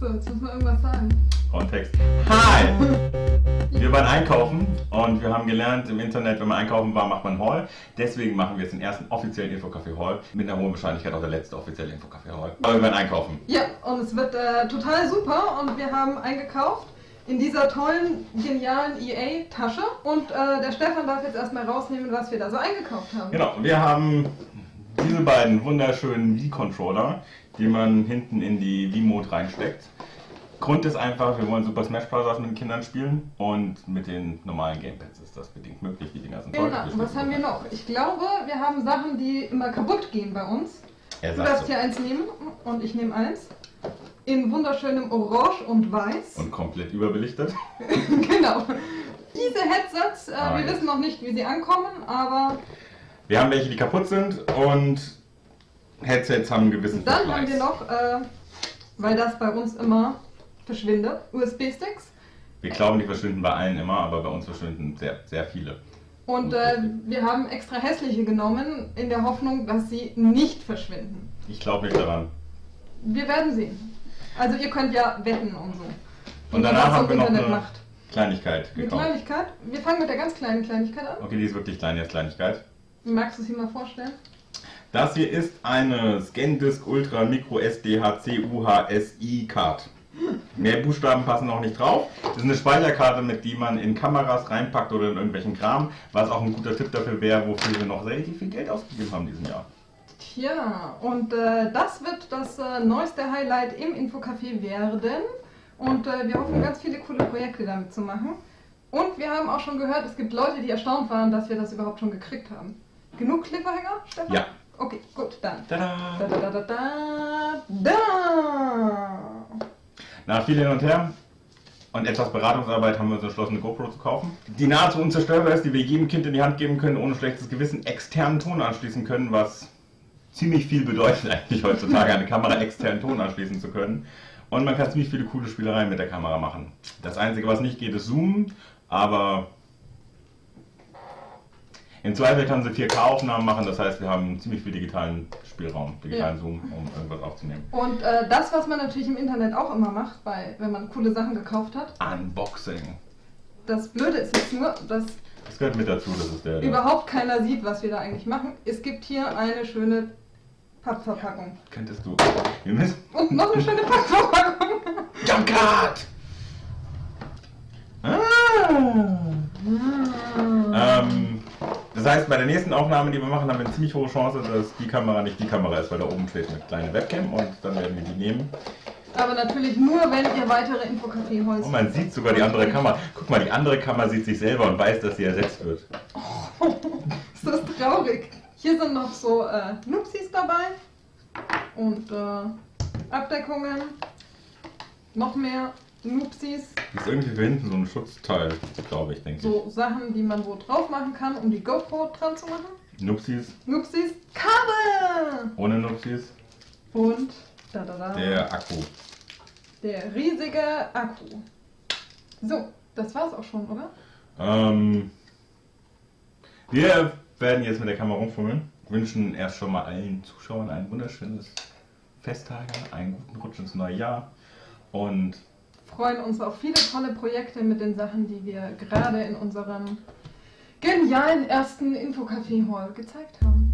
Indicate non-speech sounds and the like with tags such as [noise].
So, jetzt müssen wir irgendwas sagen. Kontext. Hi! Wir waren einkaufen und wir haben gelernt, im Internet, wenn man einkaufen war, macht man Haul. Deswegen machen wir jetzt den ersten offiziellen Infocafé Haul. Mit einer hohen Wahrscheinlichkeit auch der letzte offizielle Infocafé Haul. Aber wir waren einkaufen. Ja, und es wird äh, total super und wir haben eingekauft in dieser tollen, genialen EA-Tasche. Und äh, der Stefan darf jetzt erstmal rausnehmen, was wir da so eingekauft haben. Genau, wir haben diese beiden wunderschönen Wii-Controller, die man hinten in die Wii-Mode reinsteckt. Grund ist einfach, wir wollen Super Smash Bros. mit den Kindern spielen und mit den normalen Gamepads ist das bedingt möglich. Die Dinger sind. Genau, was haben wir noch? Ich glaube, wir haben Sachen, die immer kaputt gehen bei uns. Er Du darfst so. hier eins nehmen und ich nehme eins. In wunderschönem Orange und Weiß. Und komplett überbelichtet. [laughs] genau. Diese Headsets, äh, Ah, wir wissen noch nicht, wie sie ankommen, aber Wir haben welche, die kaputt sind und Headsets haben einen gewissen dann Verschleiß. haben wir noch, äh, weil das bei uns immer verschwindet, USB-Sticks. Wir glauben, die verschwinden bei allen immer, aber bei uns verschwinden sehr, sehr viele. Und äh, wir haben extra hässliche genommen, in der Hoffnung, dass sie nicht verschwinden. Ich glaube nicht daran. Wir werden sehen. Also ihr könnt ja wetten und so. Und Wie danach haben wir noch Internet eine macht. Kleinigkeit Eine gekauft. Kleinigkeit. Wir fangen mit der ganz kleinen Kleinigkeit an. Okay, die ist wirklich klein, jetzt Kleinigkeit. Magst du sie mal vorstellen? Das hier ist eine ScanDisk Ultra Micro SDHC UHSI Card. Mehr Buchstaben passen noch nicht drauf. Das ist eine Speicherkarte, mit die man in Kameras reinpackt oder in irgendwelchen Kram, was auch ein guter Tipp dafür wäre, wofür wir noch relativ viel Geld ausgegeben haben diesen Jahr. Tja, und äh, das wird das äh, neueste Highlight im Infocafé werden. Und äh, wir hoffen, ganz viele coole Projekte damit zu machen. Und wir haben auch schon gehört, es gibt Leute, die erstaunt waren, dass wir das überhaupt schon gekriegt haben. Genug Cliffhanger, Stefan? Ja. Okay, gut, dann. Da, Tada! da, da, da, da, da. Nach viel hin und her und etwas Beratungsarbeit haben wir uns entschlossen, eine GoPro zu kaufen. Die nahezu unzerstörbar ist, die wir jedem Kind in die Hand geben können, ohne schlechtes Gewissen externen Ton anschließen können, was ziemlich viel bedeutet [laughs] eigentlich heutzutage, eine Kamera externen Ton anschließen zu können. Und man kann ziemlich viele coole Spielereien mit der Kamera machen. Das Einzige, was nicht geht, ist Zoomen, aber im Zweifel kann sie 4K-Aufnahmen machen, das heißt, wir haben ziemlich viel digitalen Spielraum, digitalen Ja. Zoom, um irgendwas aufzunehmen. Und äh, das, was man natürlich im Internet auch immer macht, bei, wenn man coole Sachen gekauft hat. Unboxing. Das Blöde ist jetzt nur, dass Das gehört mit dazu, das ist der. der überhaupt keiner sieht, was wir da eigentlich machen. Es gibt hier eine schöne Pappverpackung. Könntest du. Wir müssen. Und noch eine schöne Pappverpackung. Jumpcard! Ah. Ähm, das heißt, bei der nächsten Aufnahme, die wir machen, haben wir eine ziemlich hohe Chance, dass die Kamera nicht die Kamera ist, weil da oben steht eine kleine Webcam und dann werden wir die nehmen. Aber natürlich nur, wenn ihr weitere Infocafé-Holz. Und man sieht sogar die andere Kamera. Guck mal, die andere Kamera sieht sich selber und weiß, dass sie ersetzt wird. [laughs] ist das traurig. Hier sind noch so äh, Nupsis dabei. Und äh, Abdeckungen. Noch mehr Nupsis. Das ist irgendwie für hinten so ein Schutzteil, glaube ich, denke ich. So Sachen, die man wo drauf machen kann, um die GoPro dran zu machen. Nupsis, Nupsis. Kabel! ohne Nupsis, Und da, da, da. der Akku. Der riesige Akku. So, das war's auch schon, oder? Ähm, wir werden jetzt mit der Kamera rumfummeln. Wünschen erst schon mal allen Zuschauern ein wunderschönes Festtage, einen guten Rutsch ins neue Jahr. Und freuen uns auf viele tolle Projekte mit den Sachen, die wir gerade in unserem genialen ersten Infocafé Hall gezeigt haben.